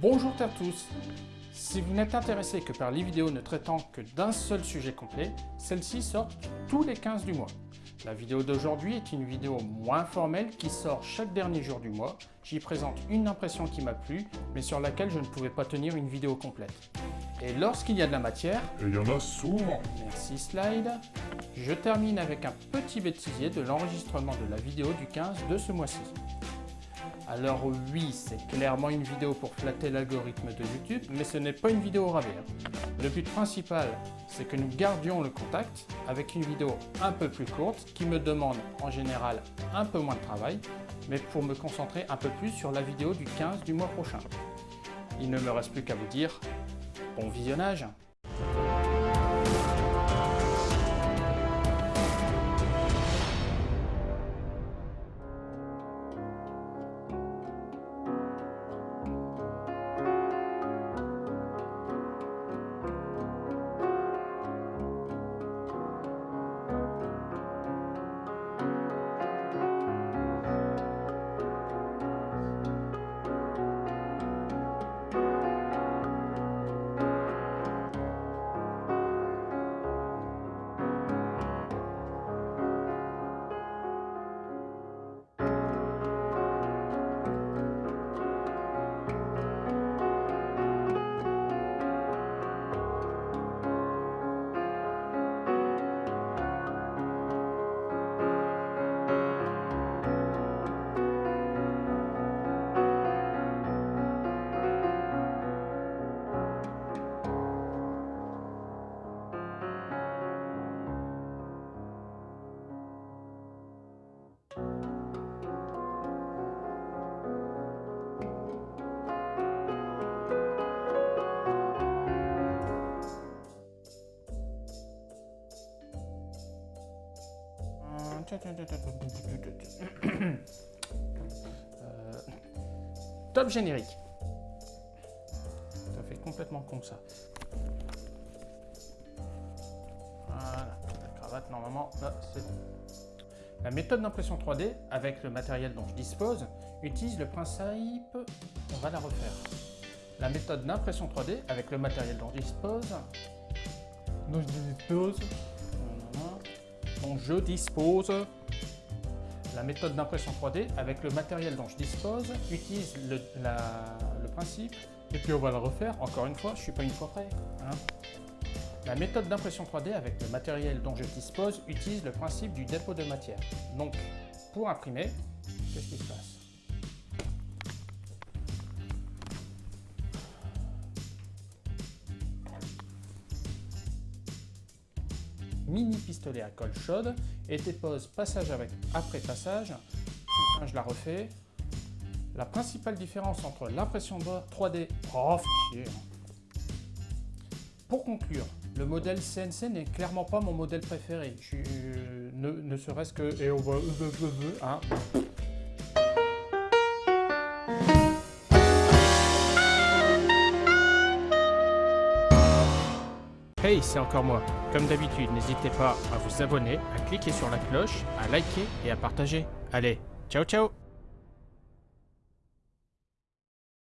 Bonjour à tous Si vous n'êtes intéressé que par les vidéos ne traitant que d'un seul sujet complet, celles-ci sortent tous les 15 du mois. La vidéo d'aujourd'hui est une vidéo moins formelle qui sort chaque dernier jour du mois. J'y présente une impression qui m'a plu, mais sur laquelle je ne pouvais pas tenir une vidéo complète. Et lorsqu'il y a de la matière... Et il y en a souvent Merci slide. Je termine avec un petit bêtisier de l'enregistrement de la vidéo du 15 de ce mois-ci. Alors oui, c'est clairement une vidéo pour flatter l'algorithme de YouTube, mais ce n'est pas une vidéo rabais. Hein. Le but principal, c'est que nous gardions le contact avec une vidéo un peu plus courte qui me demande en général un peu moins de travail, mais pour me concentrer un peu plus sur la vidéo du 15 du mois prochain. Il ne me reste plus qu'à vous dire bon visionnage Euh, top générique. Ça fait complètement con ça. Voilà, la cravate normalement, là c'est. La méthode d'impression 3D, avec le matériel dont je dispose, utilise le principe... On va la refaire. La méthode d'impression 3D, avec le matériel dont je dispose... Dont je dispose dont je dispose. La méthode d'impression 3D, avec le matériel dont je dispose, utilise le, principe, et puis on va le refaire, encore une fois, je suis pas une fois prêt. Hein. La méthode d'impression 3D avec le matériel dont je dispose utilise le principe du dépôt de matière. Donc, pour imprimer, qu'est-ce qui se passe? Mini pistolet à colle chaude et dépose passage avec après passage. je la refais. La principale différence entre l'impression 3D... Oh, hein. Pour conclure, le modèle CNC n'est clairement pas mon modèle préféré. Ne, serait-ce que... Et on va... Hein. Hey, c'est encore moi. Comme d'habitude, n'hésitez pas à vous abonner, à cliquer sur la cloche, à liker et à partager. Allez, ciao ciao